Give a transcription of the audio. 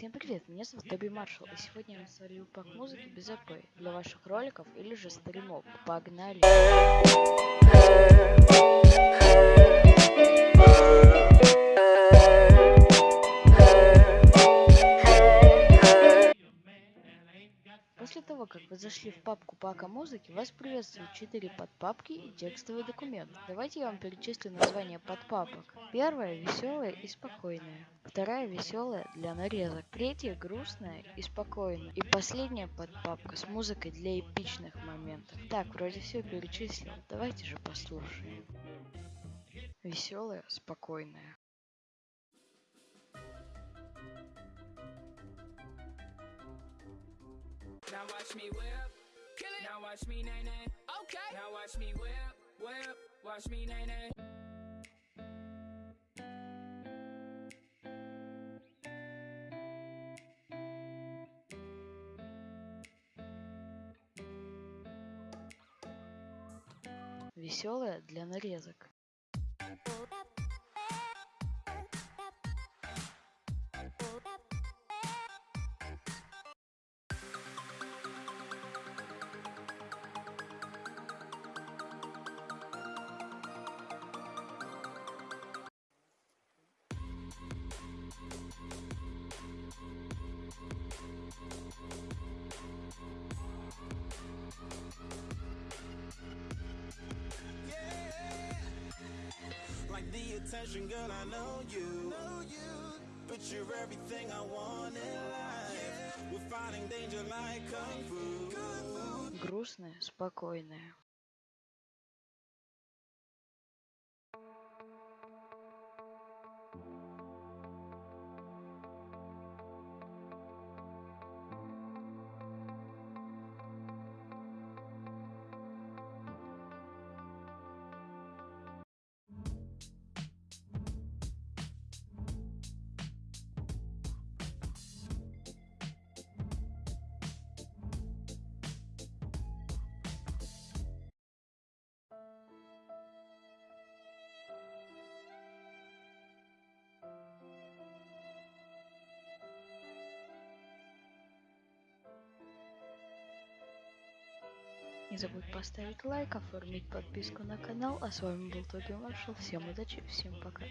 Всем привет, меня зовут Тоби Маршалл, и сегодня я насвалил пак музыки без АП для ваших роликов или же стримов. Погнали! После того, как вы зашли в папку пака музыки, вас приветствуют 4 подпапки и текстовый документ. Давайте я вам перечислю названия подпапок. Первая веселая и спокойная. Вторая веселая для нарезок. Третья грустная и спокойная. И последняя подпапка с музыкой для эпичных моментов. Так, вроде все перечислил. Давайте же послушаем. Веселая, спокойная. Now watch me whip, kill it. Now watch me nay nay. Okay. Now watch me whip, whip. Watch me nay nay. Веселая для нарезок. Attention, girl, I know you. But you're everything I want in life. We're fighting danger like kung fu. Грустная, спокойная. Не забудь поставить лайк, оформить подписку на канал. А с вами был Тоби Маршал. Всем удачи, всем пока.